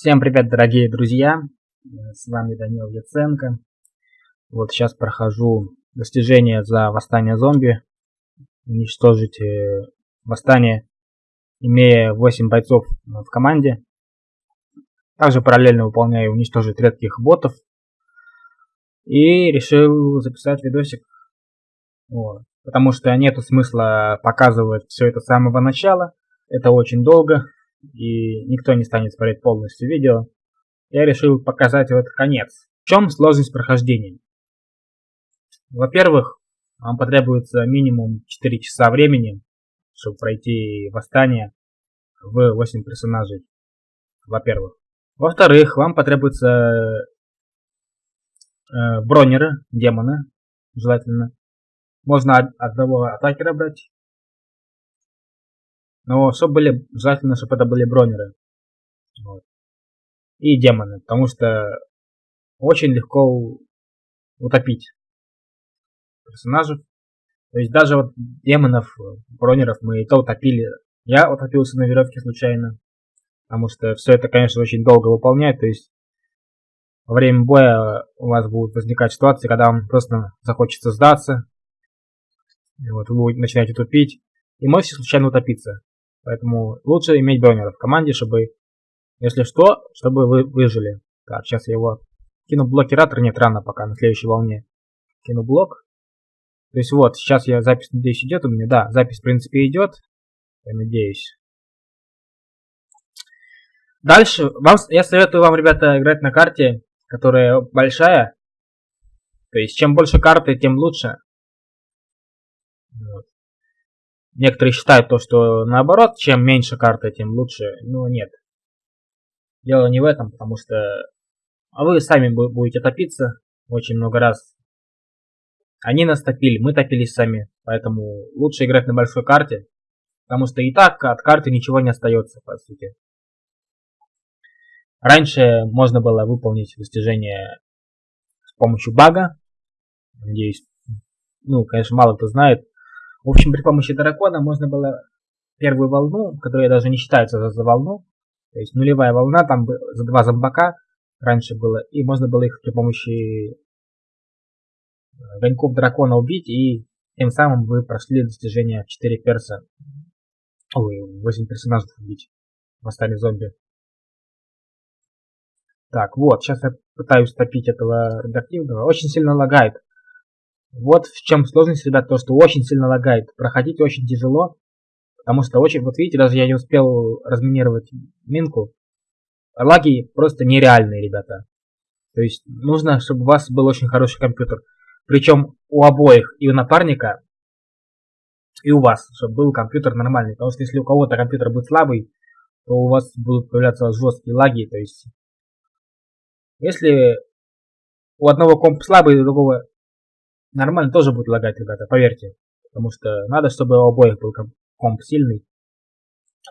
Всем привет, дорогие друзья! С вами Данил Яценко. Вот сейчас прохожу достижение за восстание зомби. Уничтожить э, восстание, имея 8 бойцов в команде. Также параллельно выполняю уничтожить редких ботов. И решил записать видосик. Вот. Потому что нету смысла показывать все это с самого начала. Это очень долго и никто не станет смотреть полностью видео, я решил показать вот конец. В чем сложность прохождения? Во-первых, вам потребуется минимум 4 часа времени, чтобы пройти восстание в 8 персонажей. Во-первых. Во-вторых, вам потребуется э, бронеры, демона, желательно. Можно одного атакера брать, но чтобы были, желательно, чтобы это были бронеры. Вот. И демоны, потому что очень легко утопить персонажей. То есть даже вот демонов, бронеров мы и то утопили. Я утопился на веревке случайно. Потому что все это, конечно, очень долго выполнять. То есть во время боя у вас будут возникать ситуации, когда вам просто захочется сдаться. Вот вы начинаете тупить. И можете случайно утопиться. Поэтому лучше иметь бронера в команде, чтобы, если что, чтобы вы выжили. Так, сейчас я его кину блокиратор, нет, рано пока, на следующей волне. Кину блок. То есть вот, сейчас я запись, надеюсь, идет у меня. Да, запись, в принципе, идет. Я надеюсь. Дальше, вам, я советую вам, ребята, играть на карте, которая большая. То есть, чем больше карты, тем лучше. Некоторые считают то, что наоборот, чем меньше карты, тем лучше. Но нет. Дело не в этом, потому что а вы сами будете топиться очень много раз. Они нас топили, мы топились сами. Поэтому лучше играть на большой карте. Потому что и так от карты ничего не остается, по сути. Раньше можно было выполнить достижение с помощью бага. Надеюсь, ну, конечно, мало кто знает. В общем, при помощи дракона можно было первую волну, которая даже не считается за, волну, то есть нулевая волна, там за два зомбака раньше было, и можно было их при помощи огоньков дракона убить, и тем самым вы прошли достижение 4 перса, ой, 8 персонажей убить в восстание зомби. Так, вот, сейчас я пытаюсь топить этого редактивного. Очень сильно лагает. Вот в чем сложность, ребят, то, что очень сильно лагает. Проходить очень тяжело, потому что очень, вот видите, даже я не успел разминировать минку. Лаги просто нереальные, ребята. То есть нужно, чтобы у вас был очень хороший компьютер. Причем у обоих, и у напарника, и у вас, чтобы был компьютер нормальный. Потому что если у кого-то компьютер будет слабый, то у вас будут появляться жесткие лаги. То есть, если у одного комп слабый, у другого нормально тоже будет лагать, ребята, поверьте. Потому что надо, чтобы у обоих был комп сильный.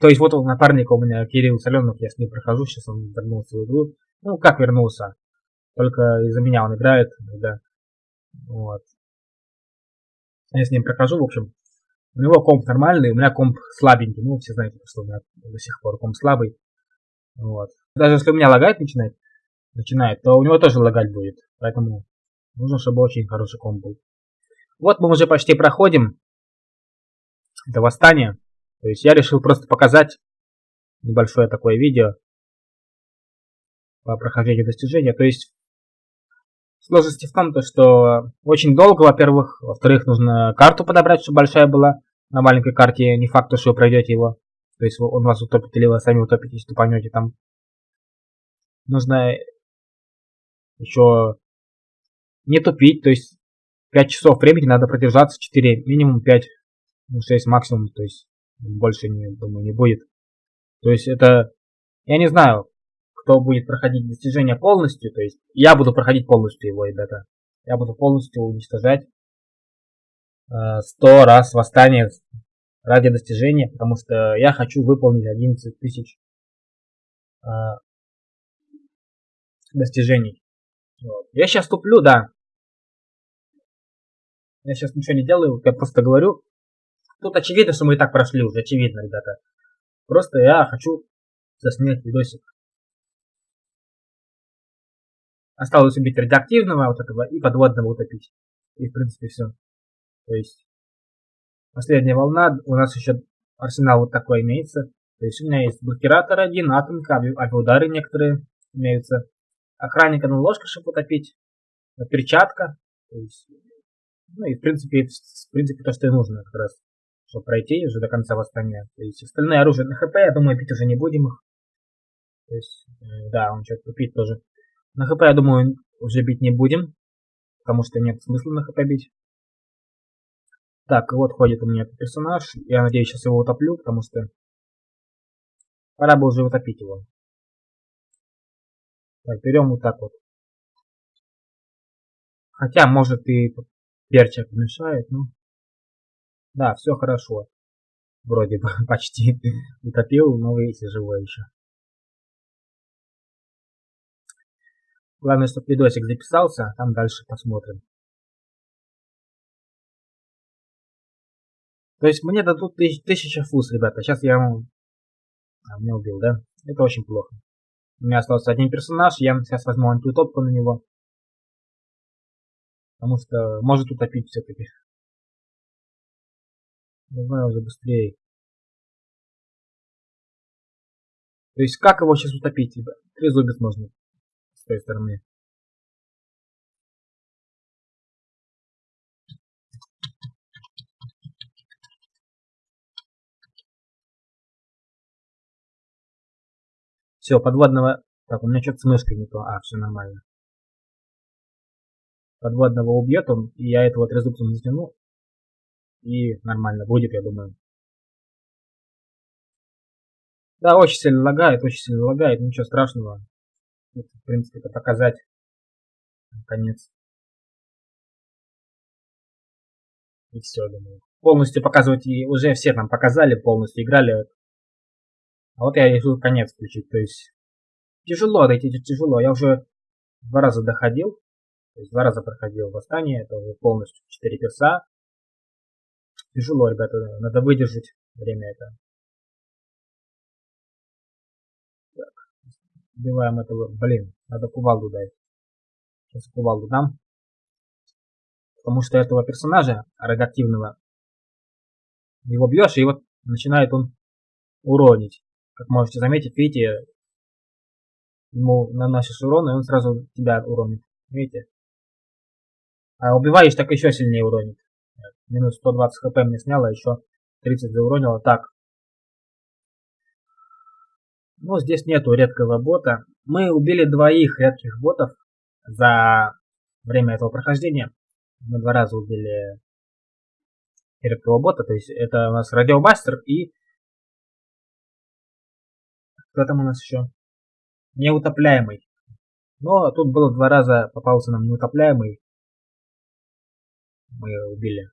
То есть вот у напарника у меня Кирилл Соленов, я с ним прохожу, сейчас он вернулся в игру. Ну, как вернулся? Только из-за меня он играет, да. Вот. Я с ним прохожу, в общем. У него комп нормальный, у меня комп слабенький. Ну, все знаете, что у меня до сих пор комп слабый. Вот. Даже если у меня лагать начинает, начинает, то у него тоже лагать будет. Поэтому Нужно, чтобы очень хороший комп был. Вот мы уже почти проходим. Это восстание. То есть я решил просто показать небольшое такое видео по прохождению достижения. То есть сложности в том, то, что очень долго, во-первых. Во-вторых, нужно карту подобрать, чтобы большая была. На маленькой карте не факт, что вы пройдете его. То есть он вас утопит или вы сами утопитесь, тупанете там. Нужно еще не тупить, то есть 5 часов времени надо продержаться, 4, минимум 5, 6 ну, максимум, то есть больше, не, думаю, не будет. То есть это, я не знаю, кто будет проходить достижение полностью, то есть я буду проходить полностью его, ребята. Я буду полностью уничтожать э, 100 раз восстание ради достижения, потому что я хочу выполнить 11 тысяч э, достижений. Я сейчас туплю, да. Я сейчас ничего не делаю, я просто говорю. Тут очевидно, что мы и так прошли уже, очевидно, ребята. Просто я хочу заснять видосик. Осталось убить радиоактивного вот этого и подводного утопить. И в принципе все. То есть последняя волна, у нас еще арсенал вот такой имеется. То есть у меня есть блокиратор один, атомка, авиаудары некоторые имеются. Охранника на ложка, чтобы утопить. Перчатка. То есть, ну и в принципе, в принципе то, что и нужно как раз, чтобы пройти уже до конца восстания. То есть остальное оружие на хп, я думаю, пить уже не будем их. То есть, э, да, он что-то пить тоже. На хп, я думаю, уже бить не будем, потому что нет смысла на хп бить. Так, вот ходит у меня этот персонаж. Я надеюсь, сейчас его утоплю, потому что пора бы уже утопить его. Так, берем вот так вот. Хотя, может, и перчик мешает, ну. Да, все хорошо. Вроде бы почти утопил, но видите, живой еще. Главное, чтобы видосик записался, а там дальше посмотрим. То есть мне дадут тысяч, тысяча фуз, ребята. Сейчас я. А, меня убил, да? Это очень плохо. У меня остался один персонаж, я сейчас возьму антиутопку на него. Потому что может утопить все-таки. Давай уже быстрее. То есть как его сейчас утопить, ребят? Трезубец можно с той стороны. Все, подводного... Так, у меня что-то с мышкой не то. А, все нормально. Подводного убьет он, и я этого трезубцем затяну. И нормально будет, я думаю. Да, очень сильно лагает, очень сильно лагает, ничего страшного. Это, в принципе, это показать. Конец. И все, думаю. Полностью показывать и уже все нам показали, полностью играли. А вот я решил конец включить. То есть тяжело дойти, тяжело. Я уже два раза доходил. То есть два раза проходил восстание. Это уже полностью 4 перса. Тяжело, ребята. Надо выдержать время это. Убиваем этого. Блин, надо кувалду дать. Сейчас кувалду дам. Потому что этого персонажа, радиоактивного, его бьешь, и вот начинает он уронить. Как можете заметить, видите, ему наносишь урон, и он сразу тебя уронит. Видите? А убиваешь, так еще сильнее уронит. Минус 120 хп мне сняло, еще 30 зауронило. Так, но здесь нету редкого бота. Мы убили двоих редких ботов за время этого прохождения. Мы два раза убили редкого бота, то есть это у нас радиомастер и... Кто там у нас еще? Неутопляемый. Но тут было два раза, попался нам неутопляемый. Мы убили.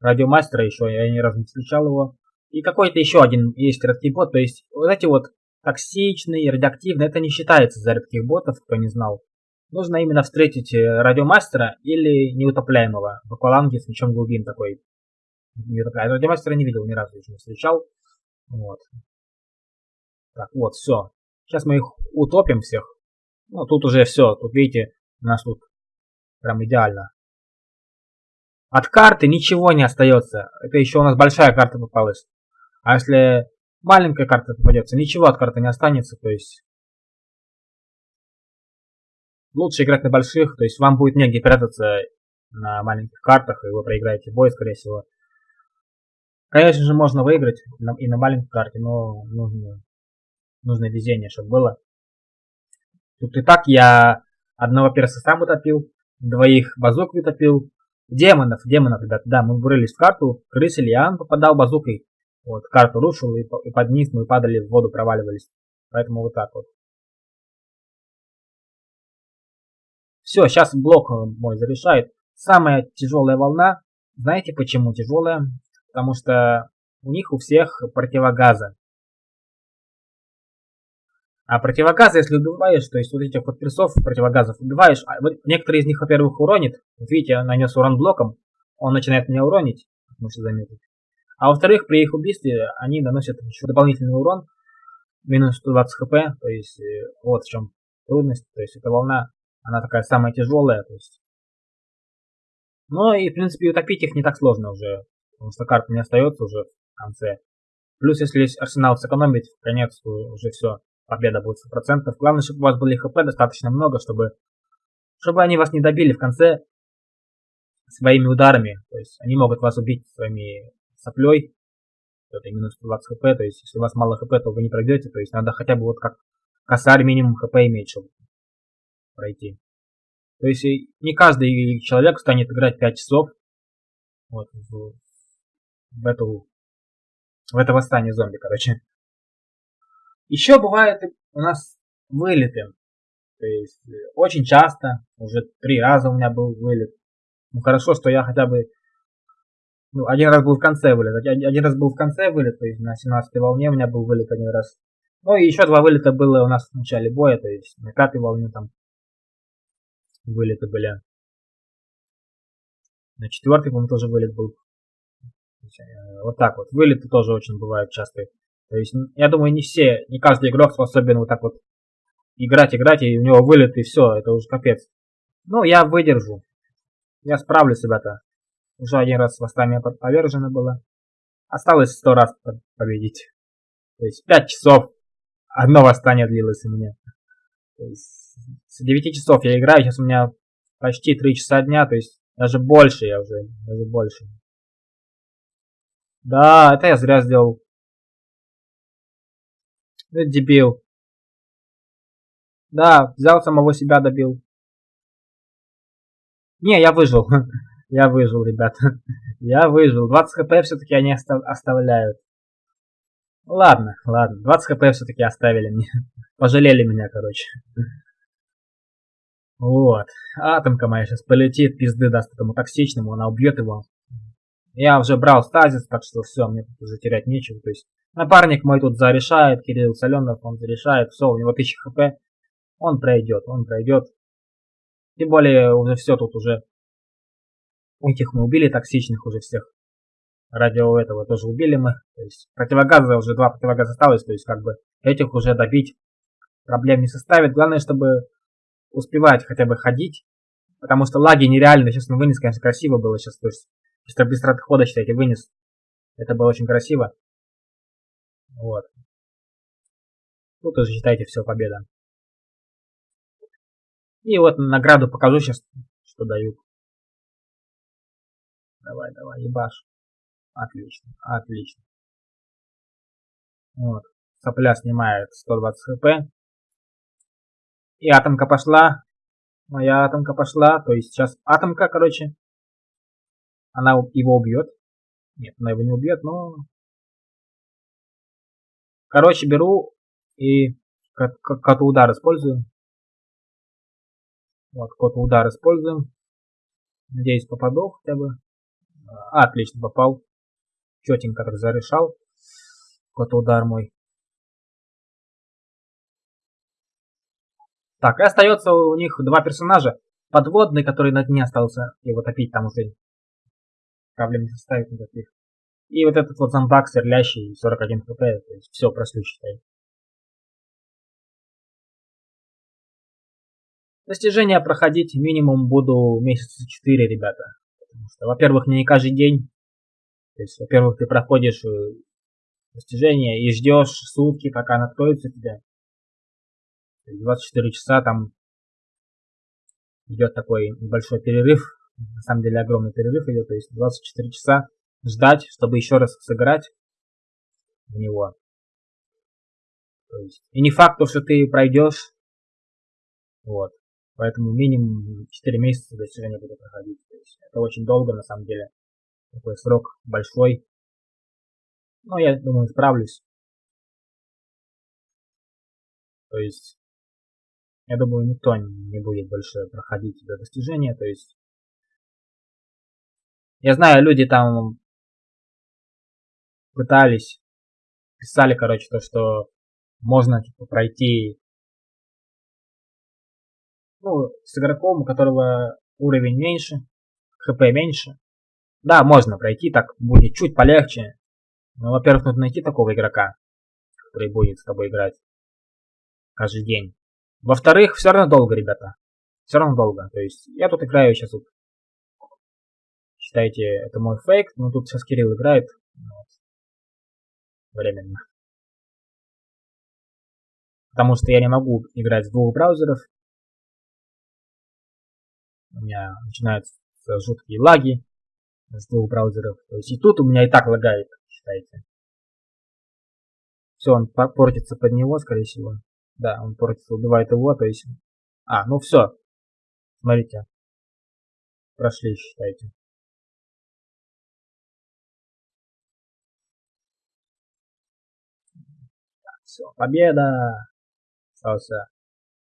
Радиомастера еще, я ни разу не встречал его. И какой-то еще один есть редкий бот. То есть вот эти вот токсичные, радиоактивные, это не считается за редких ботов, кто не знал. Нужно именно встретить э, радиомастера или неутопляемого в акваланге с мечом глубин такой. Радиомастера не видел ни разу, еще не встречал. Вот. Так, вот, все. Сейчас мы их утопим всех. Ну, тут уже все. Тут, видите, у нас тут прям идеально. От карты ничего не остается. Это еще у нас большая карта попалась. А если маленькая карта попадется, ничего от карты не останется, то есть лучше играть на больших, то есть вам будет негде прятаться на маленьких картах, и вы проиграете бой, скорее всего. Конечно же, можно выиграть и на маленькой карте, но нужно, нужно везение, чтобы было. Тут и так я одного перса сам утопил, двоих базук утопил, демонов, демонов, ребят, да, мы врылись в карту, крысы Лиан попадал базукой, вот, карту рушил, и, и под низ мы падали в воду, проваливались. Поэтому вот так вот. Все, сейчас блок мой зарешает. Самая тяжелая волна. Знаете почему тяжелая? Потому что у них у всех противогаза. А противогазы, если убиваешь, то есть вот этих вот противогазов убиваешь, а вот некоторые из них, во-первых, уронит. Видите, нанес урон блоком, он начинает меня уронить, можете заметить. А во-вторых, при их убийстве они наносят еще дополнительный урон, минус 120 хп, то есть э, вот в чем трудность, то есть эта волна Она такая самая тяжелая, то есть. Но и, в принципе, утопить их не так сложно уже, потому что карта не остается уже в конце. Плюс, если арсенал сэкономить, в конец уже все, победа будет 100%. Главное, чтобы у вас были хп достаточно много, чтобы, чтобы они вас не добили в конце своими ударами. То есть они могут вас убить своими соплей. Это минус 20 хп. То есть если у вас мало хп, то вы не пройдете. То есть надо хотя бы вот как косарь минимум хп иметь, чтобы пройти. То есть не каждый человек станет играть 5 часов вот, в, в эту в это восстание зомби, короче. Еще бывает у нас вылеты. То есть очень часто, уже три раза у меня был вылет. Ну хорошо, что я хотя бы ну, один раз был в конце вылет. Один раз был в конце вылет, то есть на 17 волне у меня был вылет один раз. Ну и еще два вылета было у нас в начале боя, то есть на пятой волне там вылеты были. На четвертой, по-моему, тоже вылет был. Э, вот так вот. Вылеты тоже очень бывают частые. То есть, я думаю, не все, не каждый игрок способен вот так вот играть, играть, и у него вылет, и все, это уже капец. Ну, я выдержу. Я справлюсь, ребята. Уже один раз восстание повержено было. Осталось сто раз победить. То есть, пять часов одно восстание длилось у меня. То есть, с 9 часов я играю, сейчас у меня почти 3 часа дня, то есть, даже больше я уже, даже больше. Да, это я зря сделал. Дебил. Да, взял самого себя, добил. Не, я выжил. я выжил, ребят. я выжил. 20 хп все-таки они оставляют. Ладно, ладно. 20 хп все-таки оставили мне. Пожалели меня, короче. вот. Атомка моя сейчас полетит, пизды даст этому токсичному, она убьет его. Я уже брал стазис, так что все, мне тут уже терять нечего. То есть напарник мой тут зарешает, Кирилл Соленов, он зарешает, все, у него 1000 хп. Он пройдет, он пройдет. Тем более уже все тут уже. Этих мы убили, токсичных уже всех. Радио этого тоже убили мы. То есть противогаза уже два противогаза осталось, то есть как бы этих уже добить проблем не составит. Главное, чтобы успевать хотя бы ходить. Потому что лаги нереальны. Сейчас мы вынес, конечно, красиво было сейчас. То есть Чисто быстро отхода, считайте, вынес. Это было очень красиво. Вот. Тут уже считайте все победа. И вот награду покажу сейчас, что дают. Давай, давай, ебаш. Отлично, отлично. Вот. Сопля снимает 120 хп. И атомка пошла. Моя атомка пошла. То есть сейчас атомка, короче, она его убьет. Нет, она его не убьет, но... Короче, беру и как удар использую. Вот, код удар используем. Надеюсь, попаду хотя бы. А, отлично, попал. Четенько так зарешал. Код удар мой. Так, и остается у них два персонажа. Подводный, который на дне остался его топить там уже проблем не составит никаких. И вот этот вот зомбак сверлящий 41 хп, то есть все прослю считай. Достижения проходить минимум буду месяца 4, ребята. Потому что, во-первых, не каждый день. То есть, во-первых, ты проходишь э, достижения и ждешь сутки, пока она откроется тебе. 24 часа там идет такой небольшой перерыв на самом деле огромный перерыв идет, то есть 24 часа ждать, чтобы еще раз сыграть в него. То есть, и не факт, что ты пройдешь. Вот. Поэтому минимум 4 месяца достижения буду проходить. То есть, это очень долго на самом деле. Такой срок большой. Но я думаю, справлюсь. То есть, я думаю, никто не будет больше проходить это достижение. То есть, я знаю, люди там пытались, писали, короче, то, что можно типа пройти ну, с игроком, у которого уровень меньше, хп меньше. Да, можно пройти, так будет чуть полегче. Но, во-первых, нужно найти такого игрока, который будет с тобой играть каждый день. Во-вторых, все равно долго, ребята. все равно долго. То есть я тут играю сейчас вот. Считайте, это мой фейк, но тут сейчас Кирилл играет. Вот. Временно. Потому что я не могу играть с двух браузеров. У меня начинаются жуткие лаги с двух браузеров. То есть и тут у меня и так лагает, считайте. Все, он портится под него, скорее всего. Да, он портится, убивает его, то есть... А, ну все. Смотрите. Прошли, считайте. Все, победа! Остался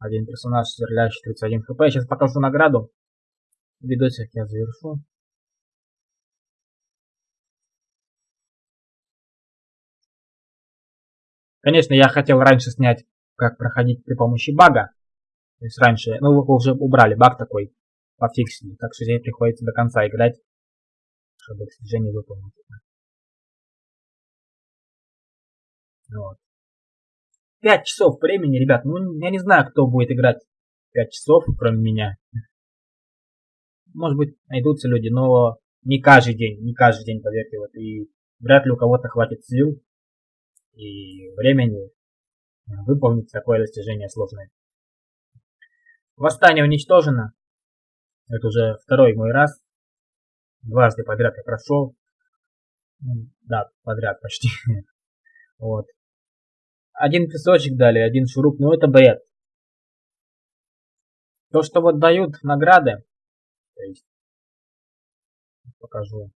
один персонаж, стреляющий 31 хп. Сейчас покажу награду. Видосик я завершу. Конечно, я хотел раньше снять, как проходить при помощи бага. То есть раньше, ну вы уже убрали баг такой, пофиксили. Так что здесь приходится до конца играть, чтобы достижение выполнить. Вот. 5 часов времени, ребят. Ну, я не знаю, кто будет играть 5 часов, кроме меня. Может быть, найдутся люди, но не каждый день, не каждый день, поверьте. Вот, и вряд ли у кого-то хватит сил и времени выполнить такое достижение сложное. Восстание уничтожено. Это уже второй мой раз. Дважды подряд я прошел. Да, подряд почти. Вот. Один песочек дали, один шуруп, но это бред. То, что вот дают награды, то есть, покажу.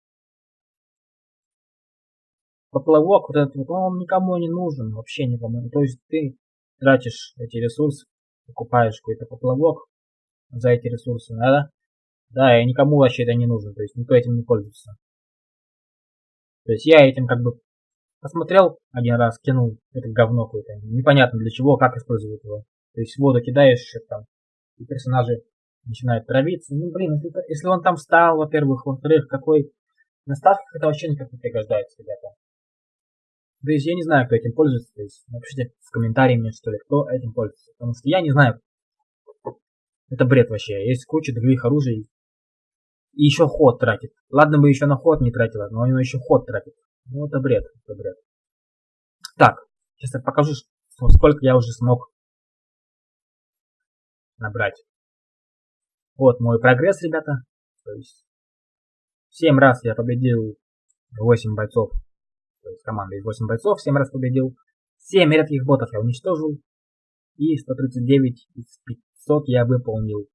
Поплавок, вот этот, он никому не нужен, вообще никому. То есть ты тратишь эти ресурсы, покупаешь какой-то поплавок за эти ресурсы, да? Да, и никому вообще это не нужно, то есть никто этим не пользуется. То есть я этим как бы посмотрел один раз, кинул это говно какое-то, непонятно для чего, как использовать его. То есть воду кидаешь, там, и персонажи начинают травиться. Ну, блин, если, если он там встал, во-первых, во-вторых, какой на ставках это вообще никак не пригождается, ребята. То есть я не знаю, кто этим пользуется. То есть напишите в комментарии мне, что ли, кто этим пользуется. Потому что я не знаю. Это бред вообще. Есть куча других оружий. И еще ход тратит. Ладно бы еще на ход не тратила, но он еще ход тратит. Ну это бред, это бред. Так, сейчас я покажу, сколько я уже смог набрать. Вот мой прогресс, ребята. То есть 7 раз я победил 8 бойцов то есть команда из 8 бойцов, 7 раз победил. 7 редких ботов я уничтожил. И 139 из 500 я выполнил.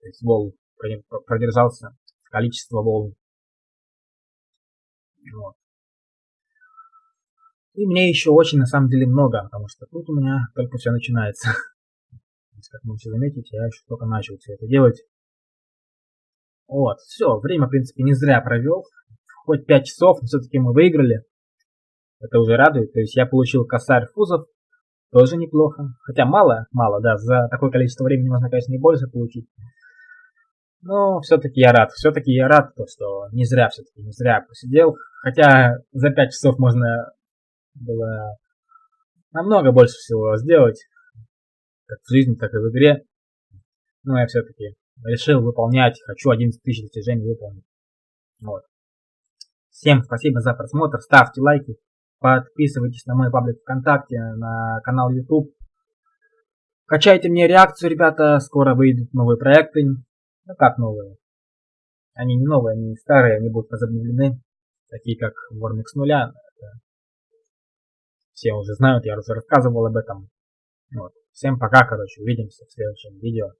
То есть волн продержался количество волн. Вот. И мне еще очень на самом деле много, потому что тут у меня только все начинается. Как можете заметить, я еще только начал все это делать. Вот, все, время, в принципе, не зря провел. Хоть 5 часов, но все-таки мы выиграли. Это уже радует. То есть я получил косарь фузов. Тоже неплохо. Хотя мало, мало, да. За такое количество времени можно, конечно, и больше получить. Но все-таки я рад. Все-таки я рад, то, что не зря все-таки, не зря посидел. Хотя за 5 часов можно было намного больше всего сделать. Как в жизни, так и в игре. Но я все-таки решил выполнять. Хочу 11 тысяч достижений выполнить. Вот. Всем спасибо за просмотр. Ставьте лайки. Подписывайтесь на мой паблик ВКонтакте, на канал YouTube. Качайте мне реакцию, ребята. Скоро выйдут новые проекты. Ну как новые? Они не новые, они старые, они будут возобновлены. Такие как Warmix нуля. Все уже знают, я уже рассказывал об этом. Вот. Всем пока, короче, увидимся в следующем видео.